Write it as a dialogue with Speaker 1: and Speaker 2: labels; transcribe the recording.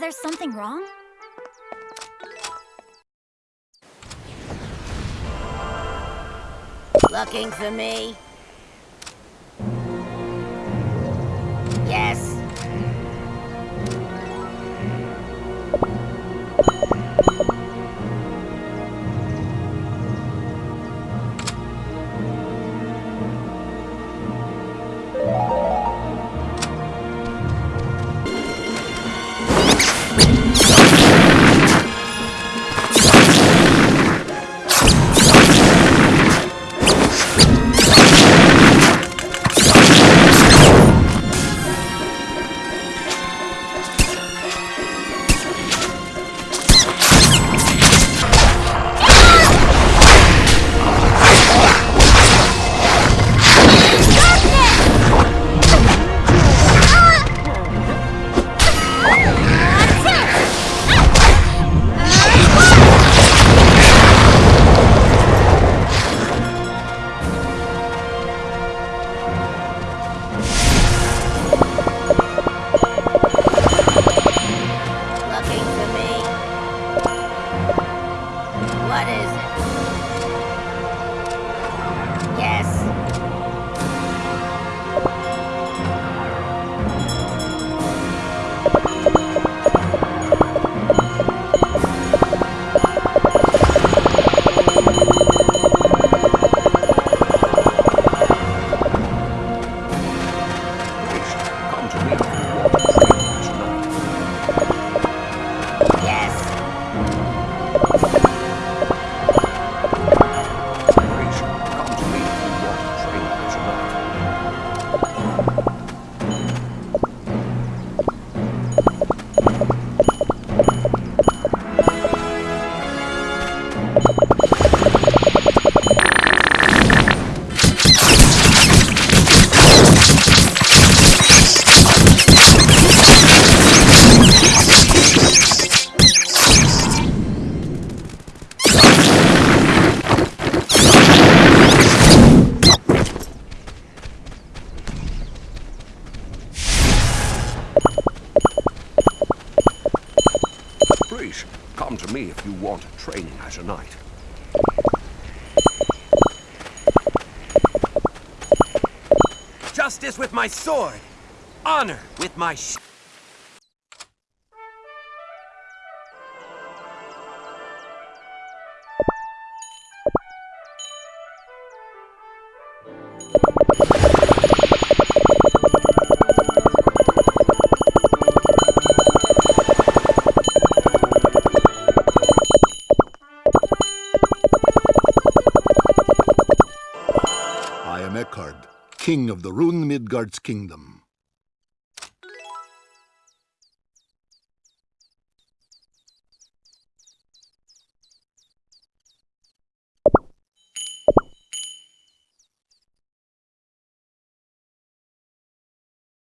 Speaker 1: Is there something wrong?
Speaker 2: Looking for me? What is it?
Speaker 3: Grace, come to me if you want training as a knight.
Speaker 4: Justice with my sword. Honor with my
Speaker 5: king of the Rune Midgard's kingdom.